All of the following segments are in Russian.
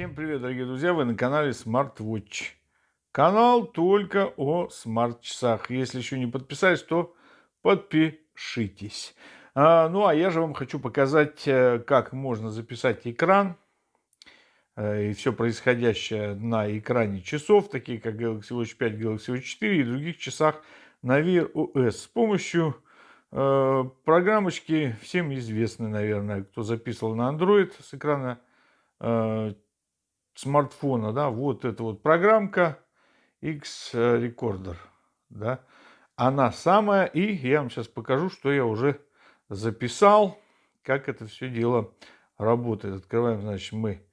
Всем привет, дорогие друзья! Вы на канале SmartWatch. Канал только о смарт-часах. Если еще не подписались, то подпишитесь. А, ну, а я же вам хочу показать, э, как можно записать экран э, и все происходящее на экране часов, такие как Galaxy Watch 5, Galaxy Watch 4 и других часах на Wear OS с помощью э, программочки, всем известной, наверное, кто записывал на Android с экрана э, смартфона, да, вот эта вот программка X-Recorder, да, она самая, и я вам сейчас покажу, что я уже записал, как это все дело работает. Открываем, значит, мы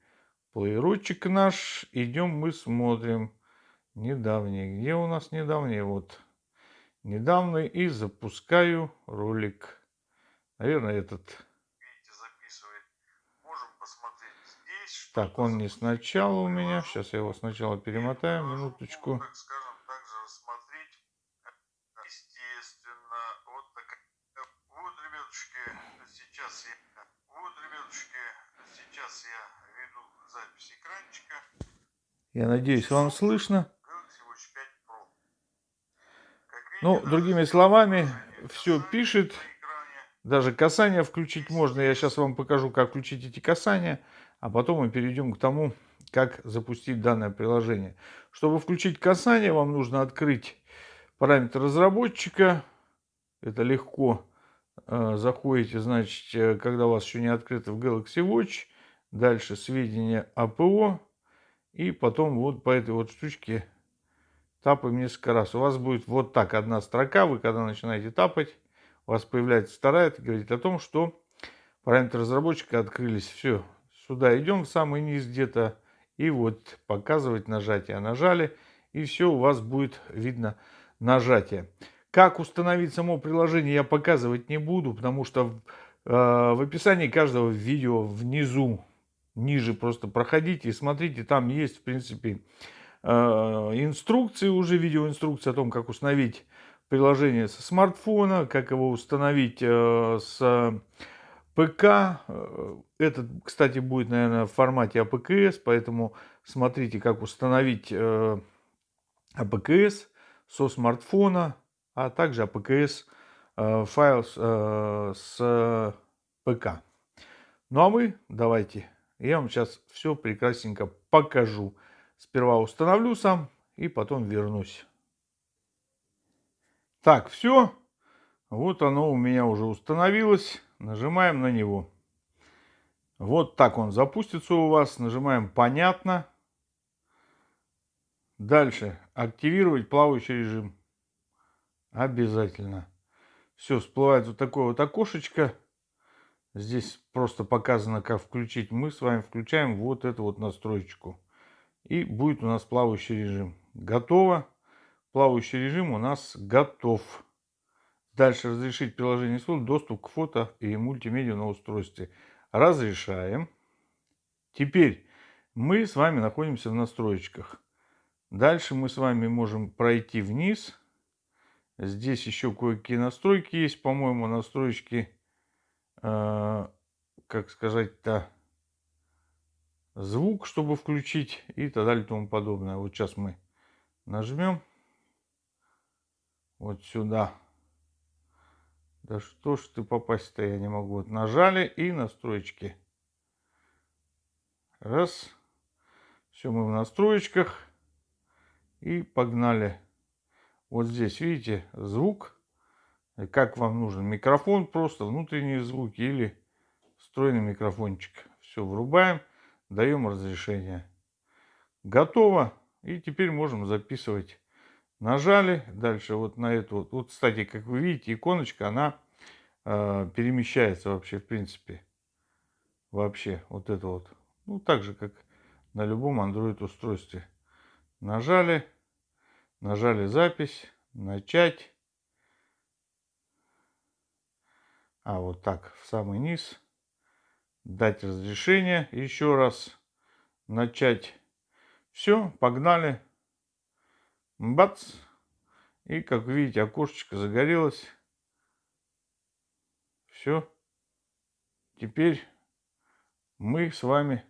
плеерочек наш, идем мы смотрим. Недавний, где у нас недавний, вот, недавний, и запускаю ролик, наверное, этот Так, он не сначала у меня. Сейчас я его сначала перемотаю. Минуточку. Ну, я надеюсь, вам слышно. Ну, другими словами, все пишет. Даже касание включить можно. Я сейчас вам покажу, как включить эти касания а потом мы перейдем к тому, как запустить данное приложение. Чтобы включить касание, вам нужно открыть параметр разработчика. Это легко. Э, заходите, значит, э, когда у вас еще не открыто в Galaxy Watch. Дальше сведения АПО. И потом вот по этой вот штучке тапаем несколько раз. У вас будет вот так одна строка. Вы когда начинаете тапать, у вас появляется вторая. Это говорит о том, что параметры разработчика открылись. Все, Сюда идем в самый низ где-то. И вот показывать нажатие. Нажали. И все, у вас будет видно нажатие. Как установить само приложение я показывать не буду, потому что э, в описании каждого видео внизу, ниже просто проходите и смотрите. Там есть, в принципе, э, инструкции, уже видеоинструкции о том, как установить приложение со смартфона, как его установить э, с ПК, э, этот, кстати, будет, наверное, в формате APKS, поэтому смотрите, как установить э, со смартфона, а также APKS э, файл с ПК. Ну а мы, давайте, я вам сейчас все прекрасненько покажу. Сперва установлю сам и потом вернусь. Так, все. Вот оно у меня уже установилось. Нажимаем на него. Вот так он запустится у вас. Нажимаем «Понятно». Дальше. Активировать плавающий режим. Обязательно. Все, всплывает вот такое вот окошечко. Здесь просто показано, как включить. Мы с вами включаем вот эту вот настроечку. И будет у нас плавающий режим. Готово. Плавающий режим у нас готов. Дальше разрешить приложение СВО доступ к фото и мультимедиа на устройстве. Разрешаем. Теперь мы с вами находимся в настроечках. Дальше мы с вами можем пройти вниз. Здесь еще кое-какие настройки есть. По-моему, настройки, э, как сказать-то, звук, чтобы включить и так далее и тому подобное. Вот сейчас мы нажмем вот сюда. Да что ж ты попасть-то я не могу. Нажали и настроечки. Раз. Все, мы в настроечках. И погнали. Вот здесь, видите, звук. Как вам нужен микрофон, просто внутренние звуки или встроенный микрофончик. Все, врубаем, даем разрешение. Готово. И теперь можем записывать Нажали, дальше вот на эту вот, вот кстати, как вы видите, иконочка, она э, перемещается вообще, в принципе, вообще, вот это вот, ну, так же, как на любом Android устройстве. Нажали, нажали запись, начать, а вот так, в самый низ, дать разрешение, еще раз, начать, все, погнали. Бац! И, как видите, окошечко загорелось. Все. Теперь мы с вами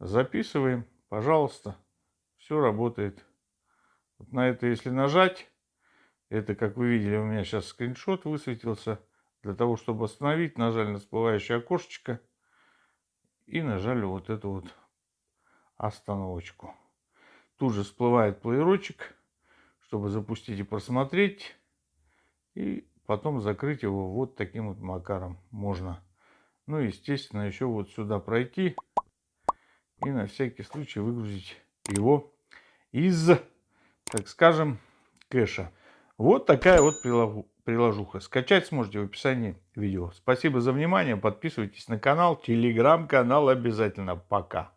Записываем, пожалуйста. Все работает. Вот на это если нажать, это, как вы видели, у меня сейчас скриншот высветился. Для того, чтобы остановить, нажали на всплывающее окошечко и нажали вот эту вот остановочку. Тут же всплывает плеерочек, чтобы запустить и просмотреть. И потом закрыть его вот таким вот макаром можно. Ну, естественно, еще вот сюда пройти и на всякий случай выгрузить его из, так скажем, кэша. Вот такая вот приложуха. Скачать сможете в описании видео. Спасибо за внимание. Подписывайтесь на канал. Телеграм-канал обязательно. Пока.